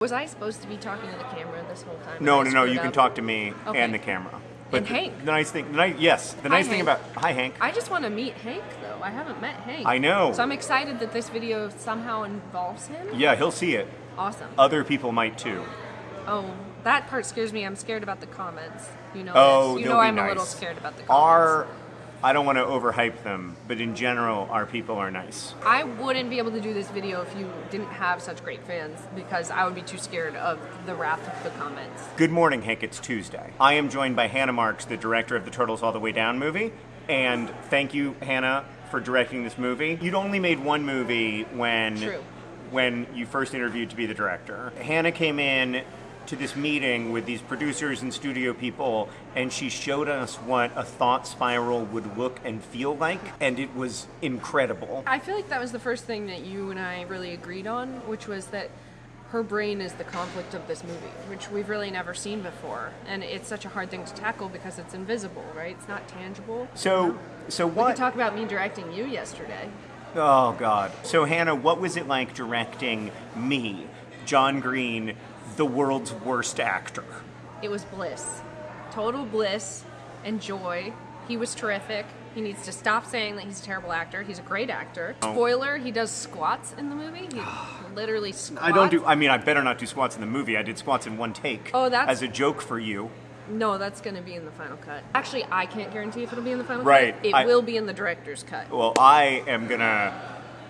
Was I supposed to be talking to the camera this whole time? No, no, no. You can talk to me Okay. and the camera. And the, Hank. The nice thing, the nice, yes, the Hi, nice thing Hank. about hi Hank. I just want to meet Hank, though. I haven't met Hank. I know. So I'm excited that this video somehow involves him. Yeah, he'll see it. Awesome. Other people might too. oh, that part scares me. I'm scared about the comments. You know Oh, this. You know I'm a little scared about the comments. Our, I don't want to overhype them, but in general, our people are nice. I wouldn't be able to do this video if you didn't have such great fans because I would be too scared of the wrath of the comments. Good morning, Hank. It's Tuesday. I am joined by Hannah Marks, the director of the Turtles All the Way Down movie. And thank you, Hannah, for directing this movie. You'd only made one movie when True. when you first interviewed to be the director. Hannah came in to this meeting with these producers and studio people and she showed us what a thought spiral would look and feel like and it was incredible. I feel like that was the first thing that you and I really agreed on, which was that her brain is the conflict of this movie, which we've really never seen before. And it's such a hard thing to tackle because it's invisible, right? It's not tangible. So so We what talk about me directing you yesterday. Oh God! So Hannah, what was it like directing me, John Green, the world's worst actor? It was bliss. Total bliss and joy. He was terrific. He needs to stop saying that he's a terrible actor. He's a great actor. Oh. Spoiler, he does squats in the movie. He literally squats. I don't do. I mean, I better not do squats in the movie. I did squats in one take. Oh, that's- as a joke for you. No, that's going to be in the final cut. Actually, I can't guarantee if it'll be in the final Right, cut. Right. It I- will be in the director's cut. Well, I am gonna.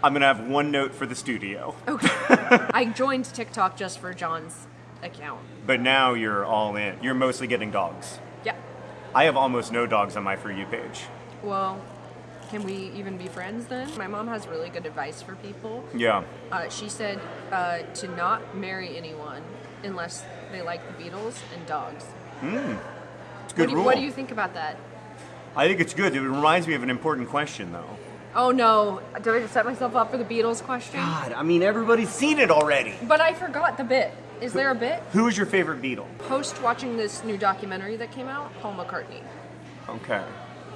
I'm gonna have one note for the studio, Okay. I joined TikTok just for John's account. but now you're all in. You're mostly getting dogs. Yeah. I have almost no dogs on my for you page. Well, can we even be friends then? My mom has really good advice for people. Yeah. Uh, she said uh, to not marry anyone unless they like the Beatles and dogs. Hmm. It's a What good do, you, rule. what do you think about that? I think it's good. It reminds me of an important question, though. Oh no, did I just set myself up for the Beatles question? God, I mean, everybody's seen it already. But I forgot the bit. Is there a bit? Who is your favorite Beatle? Post watching this new documentary that came out, Paul McCartney. Okay.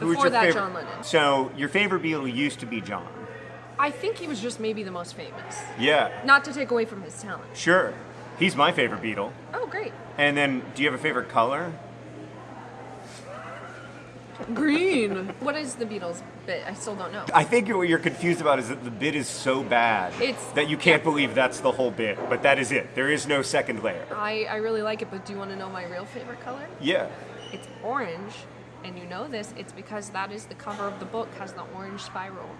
Who Before your that, favorite? John Lennon. So your favorite Beatle used to be John. I think he was just maybe the most famous. Yeah. Not to take away from his talent. Sure. He's my favorite Beatle. Oh, great. And then, do you have a favorite color? Green. what is the Beatles bit? I still don't know. I think what you're confused about is that the bit is so bad It's- that you can't believe that's the whole bit. But that is it. There is no second layer. I, I really like it, but do you want to know my real favorite color? Yeah. It's orange, and you know this. It's because that is the cover of the book has the orange spiral.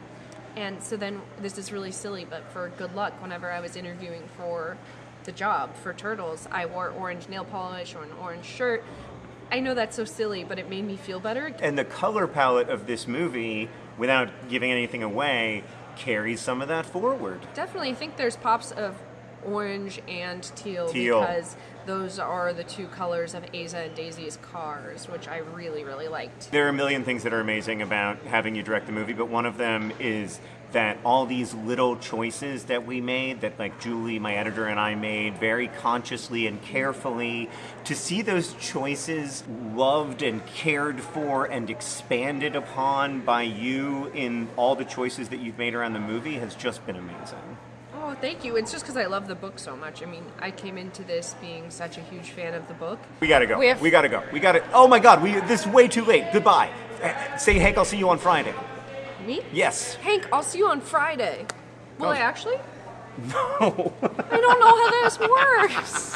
And so then this is really silly, but for good luck, whenever I was interviewing for the job for Turtles, I wore orange nail polish or an orange shirt. I know that's so silly, but it made me feel better. And the color palette of this movie, without giving anything away, carries some of that forward. Definitely, I think there's pops of orange and teal, Teal. because those are the two colors of Aza and Daisy's cars, which I really, really liked. There are a million things that are amazing about having you direct the movie, but one of them is that all these little choices that we made, that like Julie, my editor, and I made very consciously and carefully, to see those choices loved and cared for and expanded upon by you in all the choices that you've made around the movie has just been amazing. Oh, thank you. It's just because I love the book so much. I mean, I came into this being such a huge fan of the book. We gotta go. We have- we gotta go. We gotta. Oh my God! We this is way too late. Goodbye. Say, Hank, I'll see you on Friday. Me? Yes. Hank, I'll see you on Friday. Will Oh. I actually? No. I don't know how this works.